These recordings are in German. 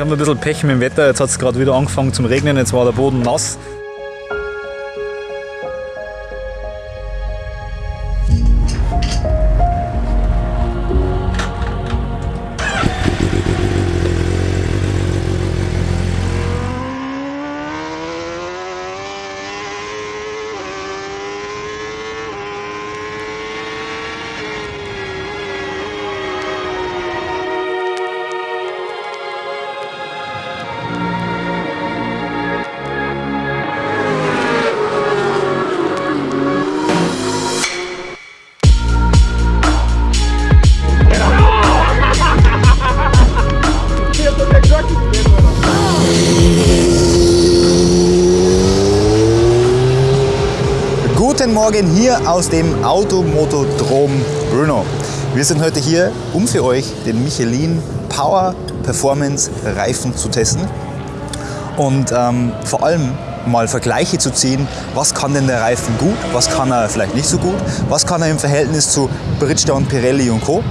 Wir haben ein bisschen Pech mit dem Wetter. Jetzt hat es gerade wieder angefangen zum Regnen. Jetzt war der Boden nass. Morgen hier aus dem Automotodrom Brno. Wir sind heute hier, um für euch den Michelin Power Performance Reifen zu testen und ähm, vor allem mal Vergleiche zu ziehen, was kann denn der Reifen gut, was kann er vielleicht nicht so gut, was kann er im Verhältnis zu Bridgestone, Pirelli und Co.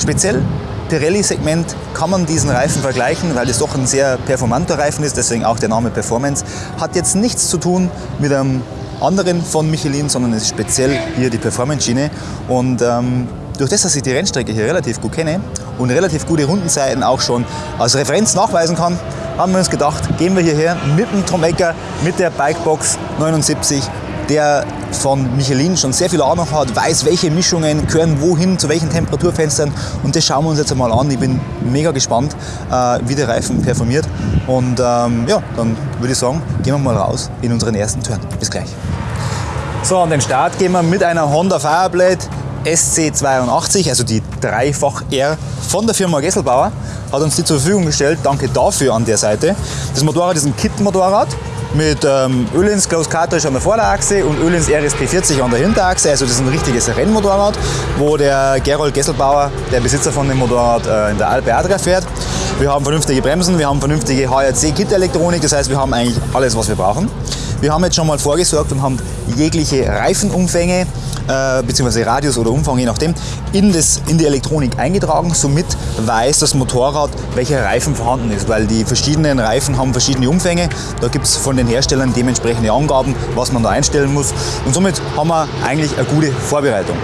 Speziell Pirelli-Segment kann man diesen Reifen vergleichen, weil es doch ein sehr performanter Reifen ist, deswegen auch der Name Performance. Hat jetzt nichts zu tun mit einem anderen von Michelin, sondern es ist speziell hier die Performance-Schiene. Und ähm, durch das, dass ich die Rennstrecke hier relativ gut kenne und relativ gute Rundenzeiten auch schon als Referenz nachweisen kann, haben wir uns gedacht, gehen wir hierher mit dem Tom Ecker, mit der Bikebox 79, der von Michelin schon sehr viel Ahnung hat, weiß, welche Mischungen gehören wohin, zu welchen Temperaturfenstern und das schauen wir uns jetzt einmal an. Ich bin mega gespannt, äh, wie der Reifen performiert und ähm, ja, dann würde ich sagen, gehen wir mal raus in unseren ersten Turn. Bis gleich. So, an den Start gehen wir mit einer Honda Fireblade SC82, also die Dreifach R von der Firma Gesselbauer, hat uns die zur Verfügung gestellt. Danke dafür an der Seite. Das Motorrad ist ein Kit-Motorrad mit ähm, Ölins Close Cartridge an der Vorderachse und Ölins RSP40 an der Hinterachse. Also das ist ein richtiges Rennmotorrad, wo der Gerold Gesselbauer, der Besitzer von dem Motorrad, äh, in der Alpe Adria fährt. Wir haben vernünftige Bremsen, wir haben vernünftige HRC-Kit-Elektronik, das heißt wir haben eigentlich alles, was wir brauchen. Wir haben jetzt schon mal vorgesorgt und haben jegliche Reifenumfänge äh, bzw. Radius oder Umfang, je nachdem, in, das, in die Elektronik eingetragen. Somit weiß das Motorrad, welcher Reifen vorhanden ist, weil die verschiedenen Reifen haben verschiedene Umfänge. Da gibt es von den Herstellern dementsprechende Angaben, was man da einstellen muss. Und somit haben wir eigentlich eine gute Vorbereitung.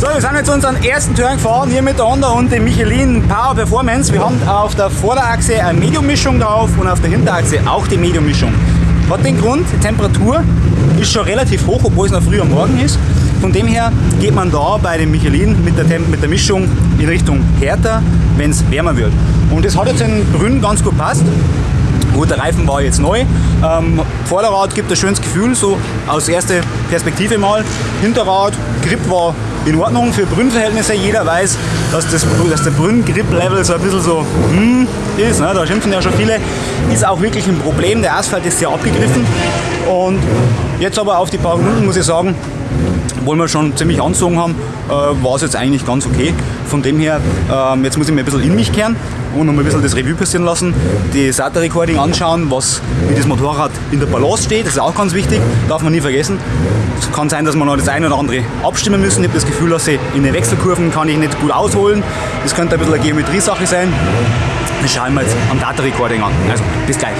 So, wir sind jetzt unseren ersten Turn gefahren, hier mit der Honda und dem Michelin Power Performance. Wir haben auf der Vorderachse eine Medium-Mischung drauf und auf der Hinterachse auch die Medium-Mischung. Hat den Grund, die Temperatur ist schon relativ hoch, obwohl es noch früh am Morgen ist. Von dem her geht man da bei dem Michelin mit der, Temp mit der Mischung in Richtung härter, wenn es wärmer wird. Und das hat jetzt in Brünn ganz gut passt. Gut, der Reifen war jetzt neu. Ähm, Vorderrad gibt ein schönes Gefühl, so aus erster Perspektive mal. Hinterrad, Grip war in Ordnung für Brünnverhältnisse. Jeder weiß, dass, das, dass der Brünn-Grip-Level so ein bisschen so hm, ist. Ne? Da schimpfen ja schon viele. Ist auch wirklich ein Problem. Der Asphalt ist sehr abgegriffen. Und jetzt aber auf die paar Minuten muss ich sagen, obwohl wir schon ziemlich anzogen haben, äh, war es jetzt eigentlich ganz okay. Von dem her, ähm, jetzt muss ich mir ein bisschen in mich kehren und noch ein bisschen das Revue passieren lassen, die SATA-Recording anschauen, was, wie das Motorrad in der Balance steht, das ist auch ganz wichtig, darf man nie vergessen. Es kann sein, dass wir noch das eine oder andere abstimmen müssen. Ich habe das Gefühl, dass ich in den Wechselkurven kann ich nicht gut ausholen. Das könnte ein bisschen eine Geometriesache sein. Das schauen wir jetzt am Data Recording an. Also, bis gleich.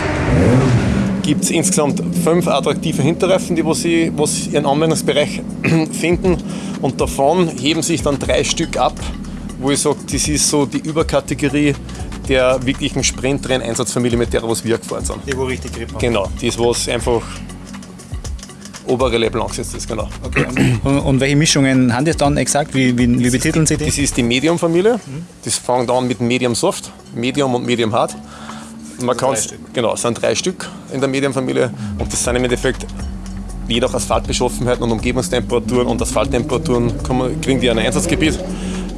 Gibt es insgesamt fünf attraktive Hinterreifen, die wo sie, wo sie ihren Anwendungsbereich finden. Und davon heben sich dann drei Stück ab, wo ich sage, das ist so die Überkategorie der wirklichen Sprintrennen-Einsatzfamilie, mit der was wir gefahren sind. Die, wo richtig Grip haben. Genau, das was einfach obere Level angesetzt ist, genau. Okay. Und, und, welche Mischungen haben das dann exakt? Wie, wie, wie betiteln Sie die? Das ist die Medium-Familie. Das fängt an mit Medium Soft, Medium und Medium Hard. Man kann genau, es sind drei Stück in der Medium-Familie und das sind im Endeffekt je nach Asphaltbeschaffenheit und Umgebungstemperaturen und Asphalttemperaturen kriegen die ein Einsatzgebiet.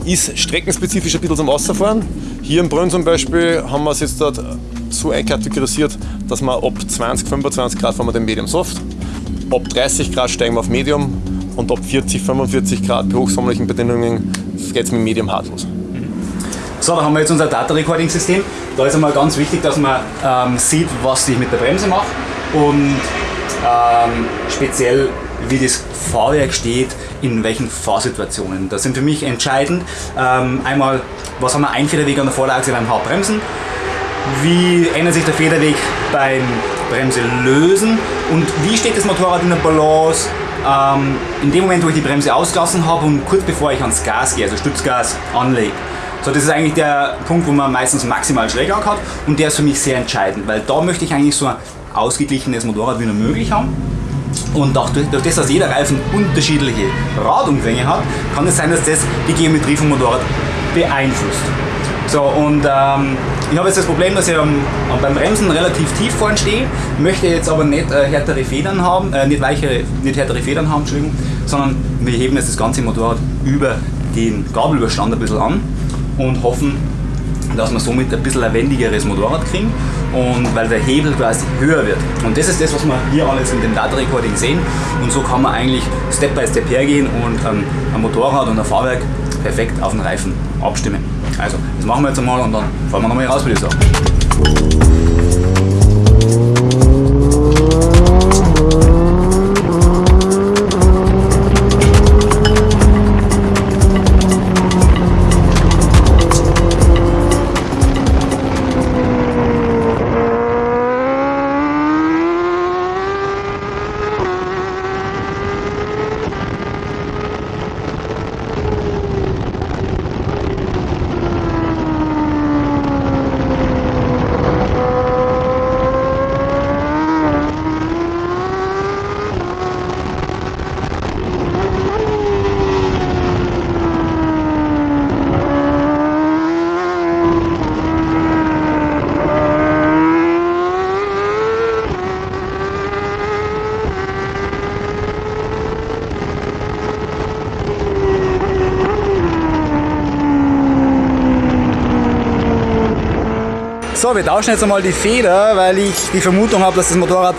Ist streckenspezifisch ein bisschen zum Wasserfahren. Hier im Brünn zum Beispiel haben wir es jetzt dort so einkategorisiert, dass wir ab 20, 25 Grad fahren wir den Medium Soft Ab 30 Grad steigen wir auf Medium und ab 40, 45 Grad bei hochsommerlichen Bedingungen geht es mit Medium Hard los. So, da haben wir jetzt unser Data Recording System. Da ist einmal ganz wichtig, dass man ähm, sieht, was ich mit der Bremse mache und ähm, speziell wie das Fahrwerk steht, in welchen Fahrsituationen. Das sind für mich entscheidend. Ähm, einmal, was haben wir Einfederweg an der Vorderachse beim Hauptbremsen? Wie ändert sich der Federweg beim Bremse lösen und wie steht das Motorrad in der Balance ähm, in dem Moment, wo ich die Bremse ausgelassen habe und kurz bevor ich ans Gas gehe, also Stützgas anlege. So, das ist eigentlich der Punkt, wo man meistens maximal Schräglage hat und der ist für mich sehr entscheidend, weil da möchte ich eigentlich so ein ausgeglichenes Motorrad wie nur möglich haben. Und auch durch, durch das, dass jeder Reifen unterschiedliche Radumfänge hat, kann es sein, dass das die Geometrie vom Motorrad beeinflusst. So, und ähm, ich habe jetzt das Problem, dass ich am, beim Bremsen relativ tief vorne stehe, möchte jetzt aber nicht äh, härtere Federn haben, äh, nicht weichere, nicht härtere Federn haben, Entschuldigung, sondern wir heben jetzt das ganze Motorrad über den Gabelüberstand ein bisschen an und hoffen, dass wir somit ein bisschen ein wendigeres Motorrad kriegen und weil der Hebel quasi höher wird. Und das ist das, was wir hier alles in dem Data Recording sehen und so kann man eigentlich Step by Step hergehen und ähm, ein Motorrad und ein Fahrwerk perfekt auf den Reifen abstimmen. Also, das machen wir jetzt einmal und dann fahren wir nochmal raus, würde ich sagen. So, wir tauschen jetzt einmal die Feder, weil ich die Vermutung habe, dass das Motorrad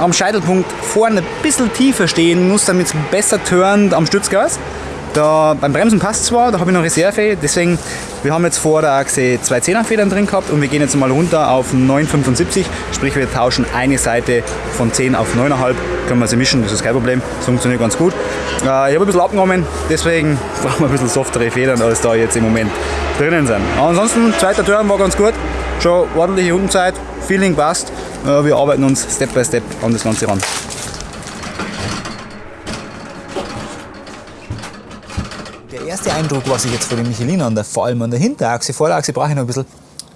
am Scheitelpunkt vorne ein bisschen tiefer stehen muss, damit es besser turnt am Stützgas. Da, beim Bremsen passt zwar, da habe ich noch Reserve, deswegen, wir haben jetzt vor der Achse zwei 10er Federn drin gehabt und wir gehen jetzt mal runter auf 9,75, sprich wir tauschen eine Seite von 10 auf 9,5, können wir sie mischen, das ist kein Problem, das funktioniert ganz gut. Äh, ich habe ein bisschen abgenommen, deswegen brauchen wir ein bisschen softere Federn, als da jetzt im Moment drinnen sind. ansonsten, zweiter Turn war ganz gut, schon ordentliche Rundenzeit, Feeling passt. Wir arbeiten uns Step by Step an das Ganze ran. Der erste Eindruck, was ich jetzt von dem Michelin an der, vor allem an der Hinterachse, Vorderachse brauche ich noch ein bisschen,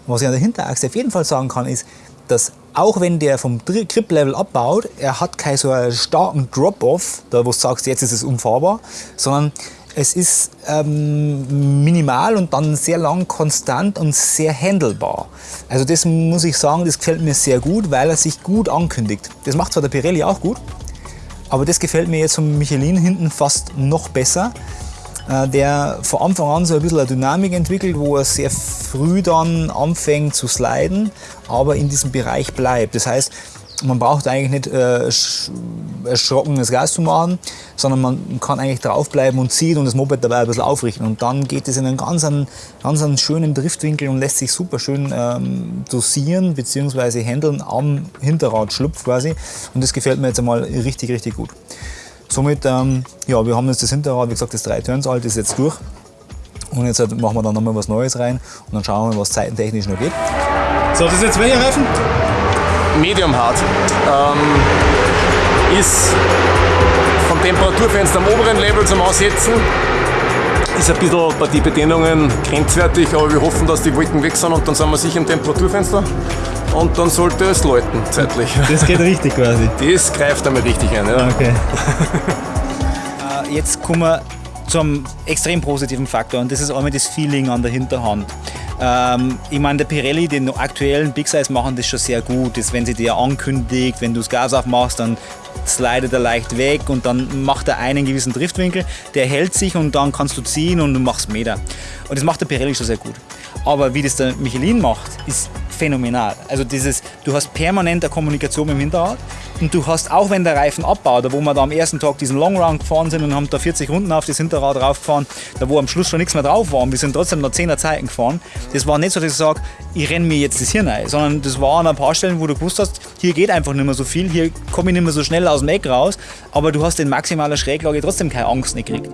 was ich an der Hinterachse auf jeden Fall sagen kann, ist, dass auch wenn der vom Grip-Level abbaut, er hat keinen so starken Drop-Off, da wo du sagst, jetzt ist es unfahrbar, sondern es ist ähm, minimal und dann sehr lang konstant und sehr handelbar. Also das muss ich sagen, das gefällt mir sehr gut, weil er sich gut ankündigt. Das macht zwar der Pirelli auch gut, aber das gefällt mir jetzt vom Michelin hinten fast noch besser, äh, der von Anfang an so ein bisschen eine Dynamik entwickelt, wo er sehr früh dann anfängt zu sliden, aber in diesem Bereich bleibt. Das heißt, man braucht eigentlich nicht äh, erschrockenes Gas zu machen, sondern man kann eigentlich draufbleiben und zieht und das Moped dabei ein bisschen aufrichten. Und dann geht es in einen ganz, einen, ganz einen schönen Driftwinkel und lässt sich super schön ähm, dosieren bzw. handeln am Hinterradschlupf quasi. Und das gefällt mir jetzt einmal richtig, richtig gut. Somit, ähm, ja, wir haben jetzt das Hinterrad, wie gesagt, das 3 Turns alt, ist jetzt durch. Und jetzt machen wir dann nochmal was Neues rein und dann schauen wir, was zeitentechnisch noch geht. So, das ist jetzt welcher Reifen? Medium Hard. Ähm, ist vom Temperaturfenster am oberen Level zum Aussetzen. Ist ein bisschen bei den Bedienungen grenzwertig, aber wir hoffen, dass die Wolken weg sind und dann sind wir sicher im Temperaturfenster. Und dann sollte es läuten, zeitlich. Das geht richtig quasi. Das greift einmal richtig ein. Ja. Okay. Äh, Jetzt kommen wir zum extrem positiven Faktor und das ist einmal das Feeling an der Hinterhand. Ähm, ich meine, der Pirelli, den aktuellen Big Size machen das schon sehr gut. Das, wenn sie dir ankündigt, wenn du das Gas aufmachst, dann slidet er leicht weg und dann macht er einen gewissen Driftwinkel, der hält sich und dann kannst du ziehen und du machst Meter. Und das macht der Pirelli schon sehr gut. Aber wie das der Michelin macht, ist phänomenal. Also dieses, du hast permanent eine Kommunikation dem Hinterrad und du hast, auch wenn der Reifen abbaut, wo wir da am ersten Tag diesen Long Run gefahren sind und haben da 40 Runden auf das Hinterrad raufgefahren, da wo am Schluss schon nichts mehr drauf war und wir sind trotzdem noch 10er Zeiten gefahren, das war nicht so, dass ich sage, ich renne mir jetzt das Hirn ein, sondern das war an ein paar Stellen, wo du gewusst hast, hier geht einfach nicht mehr so viel, hier komme ich nicht mehr so schnell aus dem Eck raus, aber du hast in maximaler Schräglage trotzdem keine Angst gekriegt.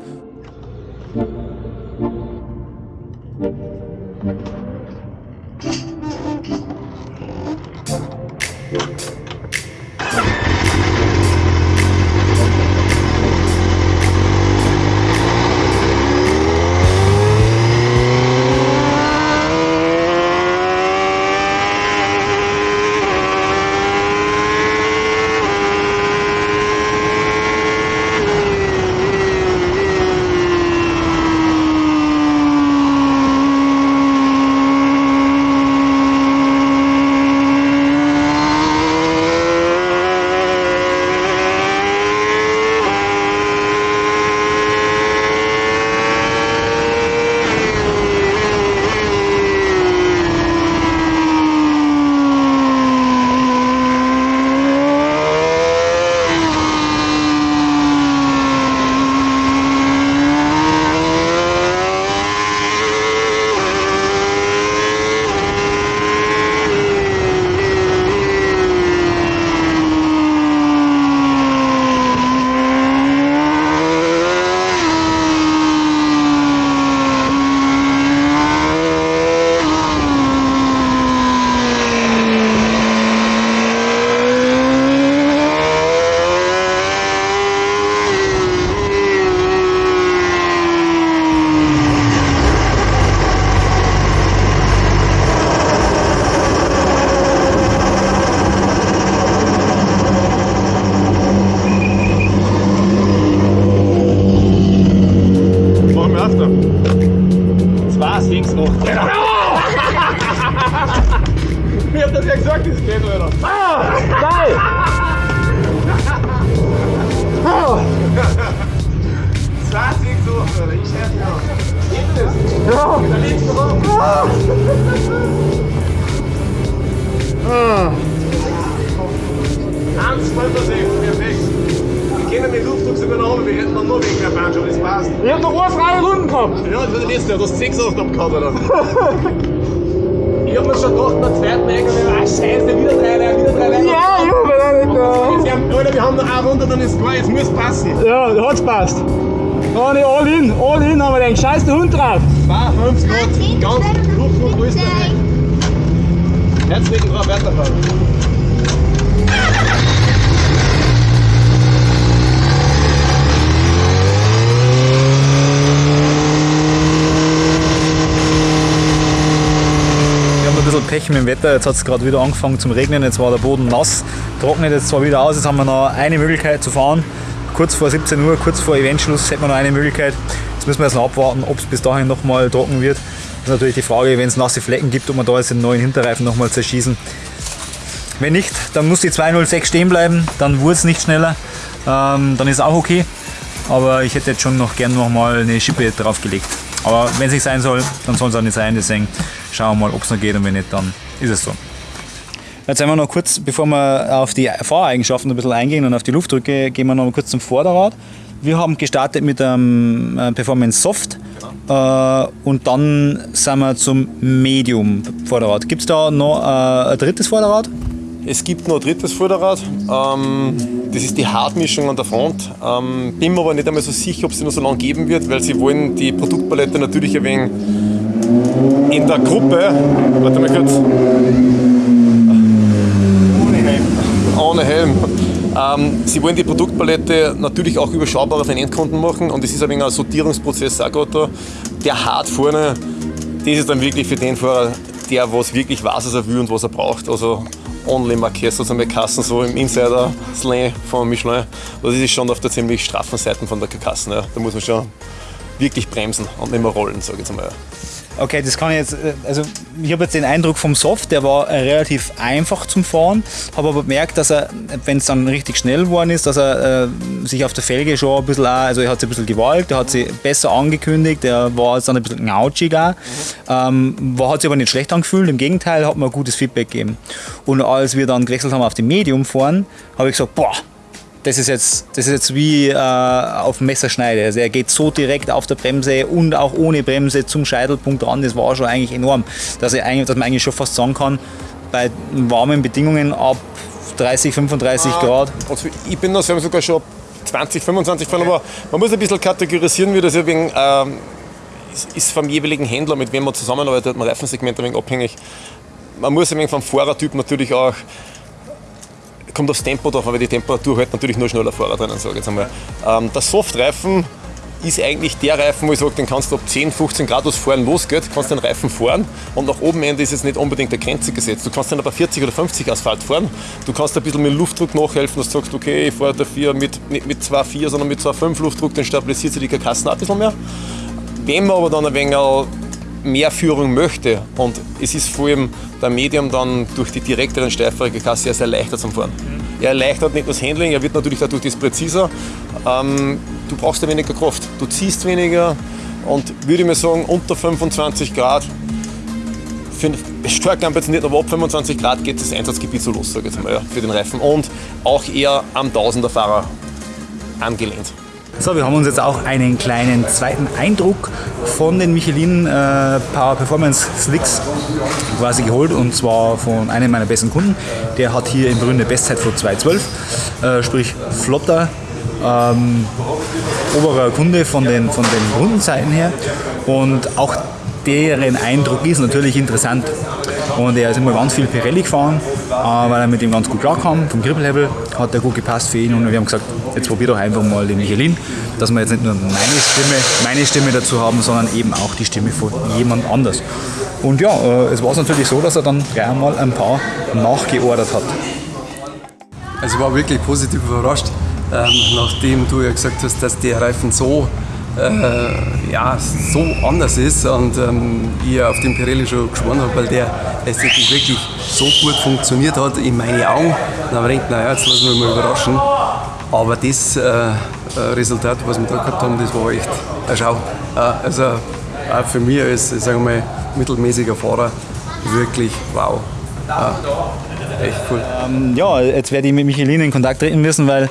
Ja, das wird jetzt, du hast 6 Aufgaben gehabt, oder? ich hab mir schon gedacht, beim zweiten Eingang, ah, scheiße, wieder drei Reihen, wieder drei Reihen. Ja, ich hab mir nicht da. Jetzt haben- Leute, wir haben noch eine Runde, dann ist klar, jetzt muss passen. Ja, hat's passt. Dann all in, all in haben wir den scheiß der Hund drauf. 52 Grad, ganz Luftdruck, alles dabei. Herzlichen Frau weiterfahren. Haben ein bisschen Pech mit dem Wetter. Jetzt hat es gerade wieder angefangen zum Regnen. Jetzt war der Boden nass. Trocknet jetzt zwar wieder aus. Jetzt haben wir noch eine Möglichkeit zu fahren. Kurz vor 17 Uhr, kurz vor Eventschluss, hätten wir noch eine Möglichkeit. Jetzt müssen wir jetzt noch abwarten, ob es bis dahin nochmal trocken wird. Das ist natürlich die Frage, wenn es nasse Flecken gibt, ob wir da jetzt den neuen Hinterreifen nochmal zerschießen. Wenn nicht, dann muss die 206 stehen bleiben. Dann wurde es nicht schneller. Ähm, dann ist auch okay. Aber ich hätte jetzt schon noch gern nochmal eine Schippe draufgelegt. Aber wenn es nicht sein soll, dann soll es auch nicht sein. Deswegen schauen wir mal, ob es noch geht und wenn nicht, dann ist es so. Jetzt sind wir noch kurz, bevor wir auf die Fahreigenschaften ein bisschen eingehen und auf die Luftdrücke, gehen wir noch mal kurz zum Vorderrad. Wir haben gestartet mit einem äh, Performance Soft äh, und dann sind wir zum Medium Vorderrad. Gibt es da noch äh, ein drittes Vorderrad? Es gibt noch ein drittes Vorderrad. Ähm, das ist die Hartmischung an der Front. Ähm, bin mir aber nicht einmal so sicher, ob es sie noch so lange geben wird, weil sie wollen die Produktpalette natürlich ein wenig in der Gruppe. Warte mal kurz. ohne Helm. Ähm, sie wollen die Produktpalette natürlich auch überschaubarer für den Endkunden machen und es ist ein wenig ein Sortierungsprozess auch gerade da. Der hart vorne, das ist dann wirklich für den Fahrer, der was wirklich weiß, was er will und was er braucht. Also Only Marquez, also mit Kassen so im Insider-Slang von Michelin. Das ist schon auf der ziemlich straffen Seite von der Karkassen. Ja. Da muss man schon wirklich bremsen und nicht mehr rollen, sage ich jetzt mal. Okay, das kann ich jetzt, äh, also ich habe jetzt den Eindruck vom Soft, der war äh, relativ einfach zum Fahren, habe aber bemerkt, dass er, wenn es dann richtig schnell geworden ist, dass er äh, sich auf der Felge schon ein bisschen, auch, also er hat sich ein bisschen gewalt, er hat sich besser angekündigt, er war jetzt dann ein bisschen knautschig auch, ähm, hat sich aber nicht schlecht angefühlt, im Gegenteil, hat mir ein gutes Feedback gegeben. Und als wir dann gewechselt haben auf die Medium fahren, habe ich gesagt, boah, das ist jetzt, das ist jetzt wie äh, auf dem Messerschneide. Also er geht so direkt auf der Bremse und auch ohne Bremse zum Scheitelpunkt ran. Das war schon eigentlich enorm, dass, er eigentlich, dass man eigentlich schon fast sagen kann, bei warmen Bedingungen ab 30, 35 ah, Grad. Also ich bin da sogar schon 20, 25 gefahren, aber man muss ein bisschen kategorisieren, wie das ja wegen, ähm, ist, ist, vom jeweiligen Händler, mit wem man zusammenarbeitet, man Reifensegment ein wenig abhängig. Man muss ein wenig vom Fahrertyp natürlich auch kommt aufs Tempo drauf, aber die Temperatur hält natürlich nur schneller Fahrer drinnen, sage ich jetzt einmal. Ähm, der Softreifen ist eigentlich der Reifen, wo ich sage, den kannst du ab 10, 15 Grad aus Fahren losgeht, kannst den Reifen fahren und nach oben Ende ist jetzt nicht unbedingt der Grenze gesetzt. Du kannst dann aber 40 oder 50 Asphalt fahren. Du kannst ein bisschen mit Luftdruck nachhelfen, dass du sagst, okay, ich fahre dafür mit, nicht mit 2,4, sondern mit 2,5 Luftdruck, dann stabilisiert sich die Karkassen ein bisschen mehr. Wenn man aber dann ein wenig mehr Führung möchte und es ist vor allem der Medium dann durch die direkteren steifere Kasse sehr, sehr leichter zum Fahren. Er erleichtert nicht nur das Handling, er wird natürlich dadurch das präziser. Ähm, du brauchst ja weniger Kraft, du ziehst weniger und würde ich mir sagen, unter 25 Grad für stark ambitioniert, aber ab 25 Grad geht das Einsatzgebiet so los, sage ich jetzt mal, ja, für den Reifen. Und auch eher am Tausender-Fahrer angelehnt. So, wir haben uns jetzt auch einen kleinen zweiten Eindruck von den Michelin äh, Power Performance Slicks quasi geholt und zwar von einem meiner besten Kunden. Der hat hier im Brünn eine Bestzeit von 2.12, äh, sprich flotter, ähm, oberer Kunde von den, von den Rundenzeiten her und auch deren Eindruck ist natürlich interessant. Und er ist immer ganz viel Pirelli gefahren, weil er mit ihm ganz gut klarkam. Vom Grip-Level hat er gut gepasst für ihn und wir haben gesagt, jetzt probier doch einfach mal den Michelin, dass wir jetzt nicht nur meine Stimme, meine Stimme dazu haben, sondern eben auch die Stimme von jemand anders. Und ja, äh, es war natürlich so, dass er dann gleich einmal ein paar nachgeordert hat. Also ich war wirklich positiv überrascht, ähm, nachdem du ja gesagt hast, dass der Reifen so äh, ja, so anders ist und ähm, ich auf den Pirelli schon geschworen habe, weil der letztendlich wirklich so gut funktioniert hat in meinen Augen. Dann habe ich gedacht, naja, jetzt lassen wir mal überraschen. Aber das äh, äh, Resultat, was wir da gehabt haben, das war echt eine Schau. Äh, also auch für mich als mittelmäßiger Fahrer wirklich wow. Echt cool. Ähm, ja, jetzt werde ich mit Michelin in Kontakt treten müssen, weil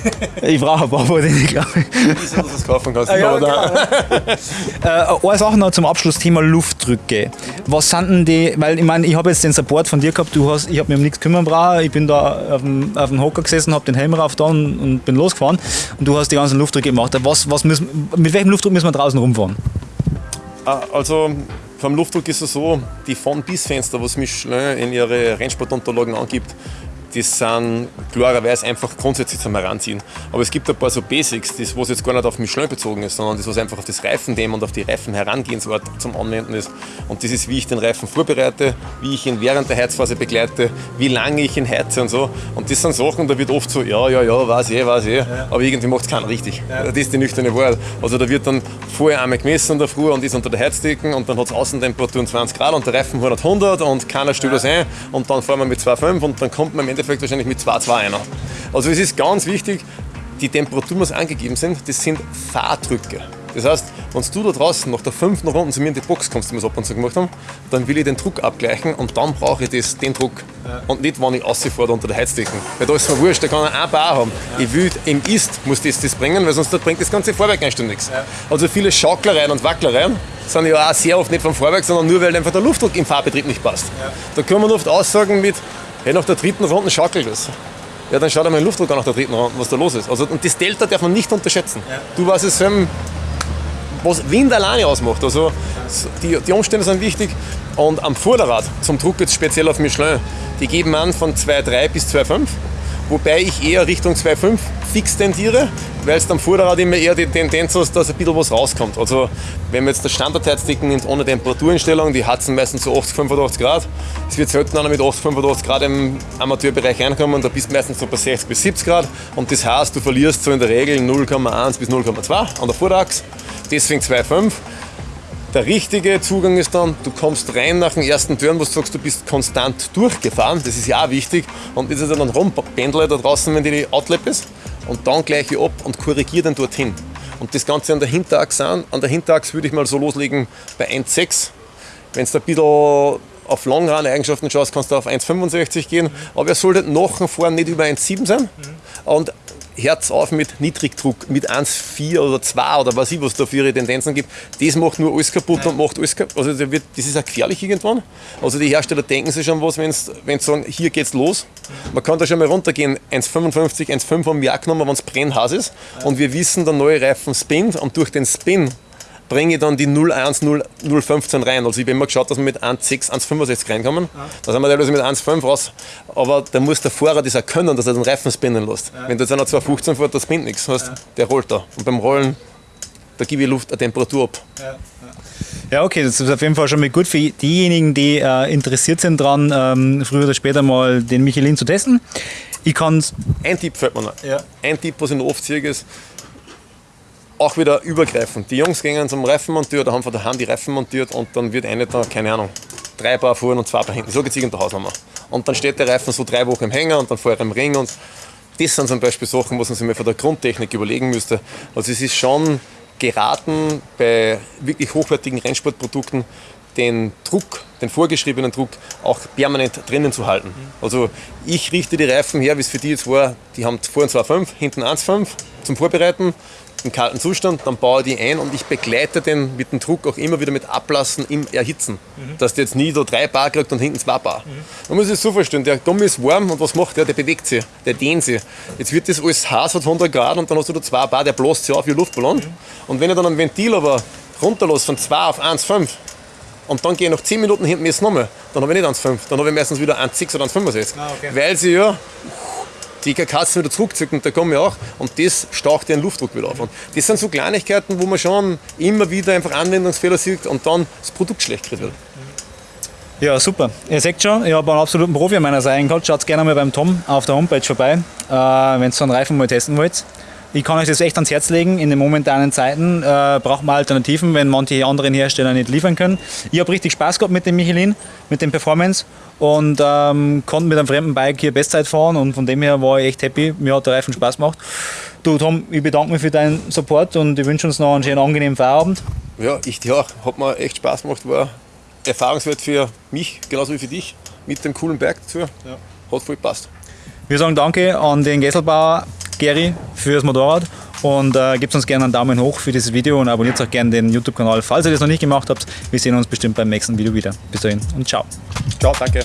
ich brauche ein paar von denen, glaube ich. Wieso, dass du das kaufen kannst. Ah, ja, äh, eine Sache noch zum Abschluss, Thema Luftdrücke. Was sind denn die, weil ich meine, ich habe jetzt den Support von dir gehabt, du hast, ich habe mich um nichts kümmern brauchen, ich bin da auf dem, auf dem Hocker gesessen, habe den Helm rauf da und, und, bin losgefahren und du hast die ganzen Luftdrücke gemacht. Was, was müssen, mit welchem Luftdruck müssen wir draußen rumfahren? Ah, also vom Luftdruck ist es so, die Von-Bis-Fenster, was Michelin in ihre Rennsportunterlagen angibt, das sind klarerweise einfach grundsätzlich zum Heranziehen. Aber es gibt ein paar so Basics, das, was jetzt gar nicht auf Michelin bezogen ist, sondern das, was einfach auf das Reifendämm und auf die Reifenherangehensart zum Anwenden ist. Und das ist, wie ich den Reifen vorbereite, wie ich ihn während der Heizphase begleite, wie lange ich ihn heize und so. Und das sind Sachen, da wird oft so, ja, ja, ja, weiß eh, weiß eh, ja. aber irgendwie macht es keiner richtig. Ja. Das ist die nüchterne Wahrheit. Also da wird dann vorher einmal gemessen in der Früh und ist unter der Heizdecken und dann hat es Außentemperaturen 20 Grad und der Reifen 100, 100 und keiner stellt das ein und dann fahren wir mit 2,5 und dann kommt man im Endeffekt Endeffekt wahrscheinlich mit 2,2 einer. Also es ist ganz wichtig, die Temperaturen, die angegeben sind, das sind Fahrdrücke. Das heißt, wenn du da draußen nach der fünften Runde zu mir in die Box kommst, die wir es ab und zu gemacht haben, dann will ich den Druck abgleichen und dann brauche ich das, den Druck. Ja. Und nicht, wenn ich rausfahre unter der Heizdecken. Weil da ist mir wurscht, da kann er ein Bar haben. Ja. Ich will, im Ist muss das das bringen, weil sonst bringt das ganze Fahrwerk einstündig nichts. Ja. Also viele Schauklereien und Wacklereien sind ja auch sehr oft nicht vom Fahrwerk, sondern nur, weil einfach der Luftdruck im Fahrbetrieb nicht passt. Da kann man oft Aussagen mit, hey, nach der dritten Runde schaukelt es. Ja, dann schaut einmal den Luftdruck an nach der dritten Runde, was da los ist. Also, und das Delta darf man nicht unterschätzen. Ja. Du weißt es, was Wind alleine ausmacht. Also die, die Umstände sind wichtig. Und am Vorderrad, zum Druck jetzt speziell auf Michelin, die geben an von 2,3 bis 2,5. wobei ich eher Richtung 2,5 fix tendiere, weil es am Vorderrad immer eher die Tendenz hast, dass ein bisschen was rauskommt. Also wenn man jetzt das Standardheizdecken nimmt ohne Temperatureinstellung, die heizen meistens so 80, 85 Grad. Es wird selten einer mit 80, 85 Grad im Amateurbereich reinkommen, da bist du meistens so bei 60 bis 70 Grad und das heißt, du verlierst so in der Regel 0,1 bis 0,2 an der Vorderachse. Deswegen 2,5. Der richtige Zugang ist dann, du kommst rein nach dem ersten Turn, wo du sagst, du bist konstant durchgefahren. Das ist ja auch wichtig. Und das ist dann rumpendle da draußen, wenn die Outlap ist. Und dann gleich ab und korrigiere dann dorthin. Und das Ganze an der Hinterachse an. An der Hinterachse würde ich mal so loslegen bei 1,6. Wenn du ein bisschen auf Longrun-Eigenschaften schaust, kannst du auf 1,65 gehen. Aber er sollte nach Fahren nicht über 1,7 sein. Und Herz auf mit Niedrigdruck, mit 1,4 oder 2 oder was ich, was da für ihre Tendenzen gibt. Das macht nur alles kaputt ja. und macht alles kaputt. Also das, wird, das ist auch gefährlich irgendwann. Also die Hersteller denken sich schon was, wenn sie sagen, hier geht's los. Man kann da schon mal runtergehen, 1,55, 1,5 haben wir auch genommen, wenn es brennhaß ist. Ja. Und wir wissen, der neue Reifen spinnt und durch den Spin bringe ich dann die 01, 015 rein. Also ich habe immer geschaut, dass wir mit 1,6, 1,65 reinkommen. Ja. Da sind wir teilweise mit 1,5 raus. Aber da muss der Fahrer das auch können, dass er den Reifen spinnen lässt. Ja. Wenn du jetzt einer 2,15 fährt, das spinnt nichts. Heißt, ja. Der rollt da. Und beim Rollen, da gebe ich Luft, eine Temperatur ab. Ja. Ja, okay, das ist auf jeden Fall schon mal gut für diejenigen, die äh, interessiert sind daran, ähm, früher oder später mal den Michelin zu testen. Ich kann Ein Tipp fällt mir noch. Ja. Ein Tipp, was ich noch oft sehe, ist, auch wieder übergreifend. Die Jungs gehen zum Reifenmonteur oder haben von daheim die Reifen montiert und dann wird eine da, keine Ahnung, drei Paar vorne und zwei Paar hinten. So geht es in der Hausnummer. Und dann steht der Reifen so drei Wochen im Hänger und dann vorher im Ring und das sind zum Beispiel Sachen, was man sich mal von der Grundtechnik überlegen müsste. Also es ist schon geraten bei wirklich hochwertigen Rennsportprodukten den Druck, den vorgeschriebenen Druck auch permanent drinnen zu halten. Also ich richte die Reifen her, wie es für die jetzt war, die haben vorne 2,5, hinten 1,5 zum Vorbereiten im kalten Zustand, dann baue ich die ein und ich begleite den mit dem Druck auch immer wieder mit Ablassen im Erhitzen. Mhm. Dass der jetzt nie so drei Bar kriegt und hinten zwei Bar. Mhm. Man muss es so vorstellen, der Gummi ist warm und was macht der? Der bewegt sich, der dehnt sich. Jetzt wird das alles heiß, hat 100 Grad und dann hast du da zwei Bar, der bläst sich auf wie ein Luftballon. Mhm. Und wenn ich dann ein Ventil aber runterlasse von 2 auf 1,5 und dann gehe ich nach 10 Minuten hinten jetzt nochmal, dann habe ich nicht 1,5, dann habe ich meistens wieder 1,6 oder 1,65. Ah, okay. Weil sie ja die Katzen wieder zurückzücken, da kommen wir auch und das staucht den Luftdruck wieder auf. Und das sind so Kleinigkeiten, wo man schon immer wieder einfach Anwendungsfehler sieht und dann das Produkt schlecht wird. Ja, super. Ihr seht schon, ich habe einen absoluten Profi an meiner Seite gehabt. Schaut gerne mal beim Tom auf der Homepage vorbei, äh, wenn ihr so einen Reifen mal testen wollt. Ich kann euch das echt ans Herz legen. In den momentanen Zeiten äh, braucht man Alternativen, wenn manche anderen Hersteller nicht liefern können. Ich habe richtig Spaß gehabt mit dem Michelin, mit dem Performance und ähm, konnte mit einem fremden Bike hier Bestzeit fahren und von dem her war ich echt happy. Mir hat der Reifen Spaß gemacht. Du Tom, ich bedanke mich für deinen Support und ich wünsche uns noch einen schönen, angenehmen Feierabend. Ja, ich dir auch. Hat mir echt Spaß gemacht, war erfahrungswert für mich, genauso wie für dich, mit dem coolen Bike dazu. Ja. Hat voll gepasst. Wir sagen Danke an den Gesselbauer Gary fürs Motorrad und äh, gebt uns gerne einen Daumen hoch für dieses Video und abonniert auch gerne den YouTube-Kanal, falls ihr das noch nicht gemacht habt. Wir sehen uns bestimmt beim nächsten Video wieder. Bis dahin und ciao. Ciao, danke.